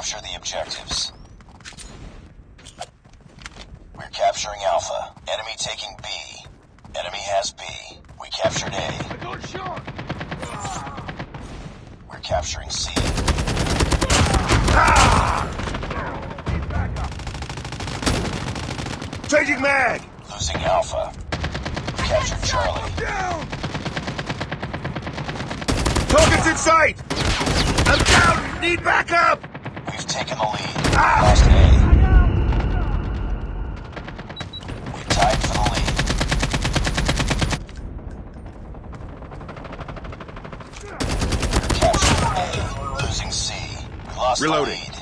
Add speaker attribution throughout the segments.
Speaker 1: Capture the objectives. We're capturing Alpha. Enemy taking B. Enemy has B. We captured A.
Speaker 2: I got shot!
Speaker 1: We're capturing C.
Speaker 3: Changing mag!
Speaker 1: Losing Alpha. We captured Charlie.
Speaker 2: Down!
Speaker 3: Target's in sight! I'm down! Need backup!
Speaker 1: Taken the lead.
Speaker 3: Ah!
Speaker 1: Lost A. We tied for the lead. A. Losing C. We lost
Speaker 3: Reloading.
Speaker 1: the lead.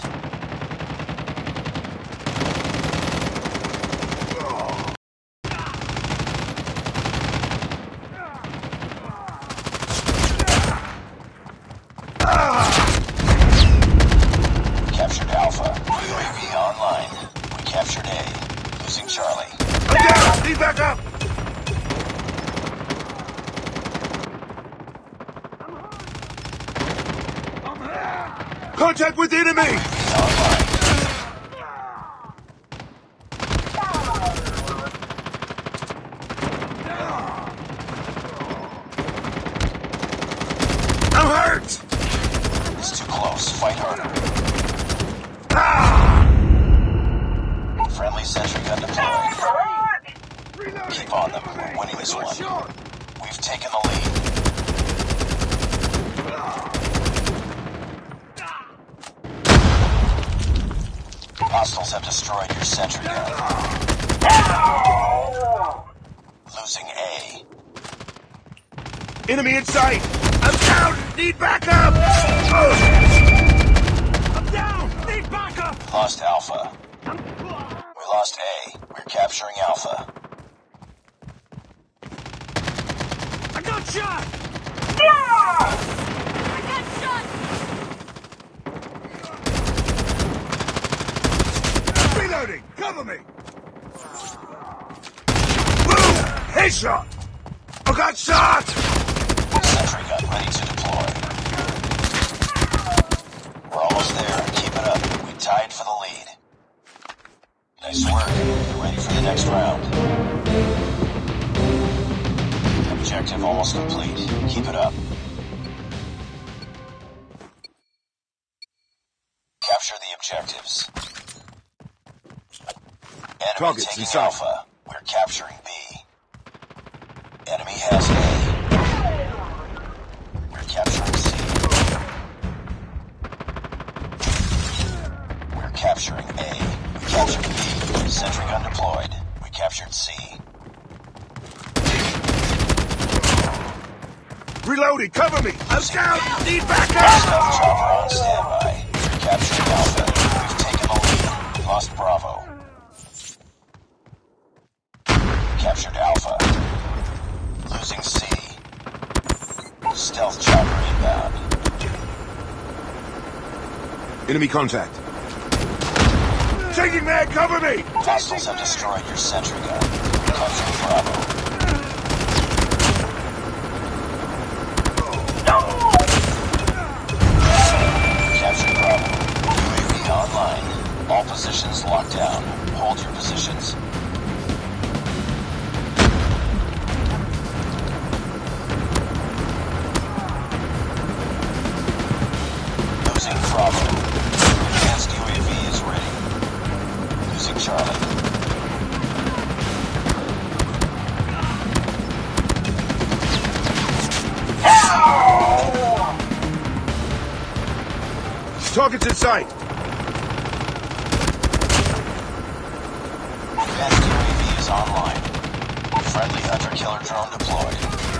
Speaker 1: We captured Alpha. UAV online. We captured A. Losing Charlie.
Speaker 3: I'm down! Need backup! Contact with enemy!
Speaker 1: Online.
Speaker 3: I'm hurt!
Speaker 1: It's too close. Fight harder.
Speaker 3: Ah!
Speaker 1: Friendly sentry gun deployed. Keep on them. We're winning this one. We've taken the lead. Hostiles have destroyed your sentry gun. Losing A.
Speaker 3: Enemy in sight! I'm down! Need backup! I'm down! Need backup!
Speaker 1: Lost Alpha. We lost A. We're capturing Alpha.
Speaker 3: I got shot!
Speaker 4: I got shot!
Speaker 3: Reloading! Cover me! Boom! Headshot! I got shot!
Speaker 1: Sentry gun ready to deploy. We're almost there. Keep it up. We tied for the lead. Nice work. Get ready for the next round. Objective almost complete. Keep it up. Capture the objectives. Enemy
Speaker 3: Targets
Speaker 1: taking
Speaker 3: in.
Speaker 1: Alpha. We're capturing has A. We're capturing C. We're capturing A. We captured B. Sentry gun deployed. We captured C.
Speaker 3: Reloading! Cover me! I'm down! Need backup!
Speaker 1: Stealth chopper on standby. We're capturing Alpha. We've taken the lead. Lost Bravo. We captured Alpha. Losing C. Stealth chopper inbound.
Speaker 3: Enemy contact. Changing mag! Cover me!
Speaker 1: Hostiles have destroyed your sentry gun. Capture Bravo. All positions locked down. Hold your positions.
Speaker 3: Target's in sight!
Speaker 1: Advanced UAV is online. Friendly hunter-killer drone deployed.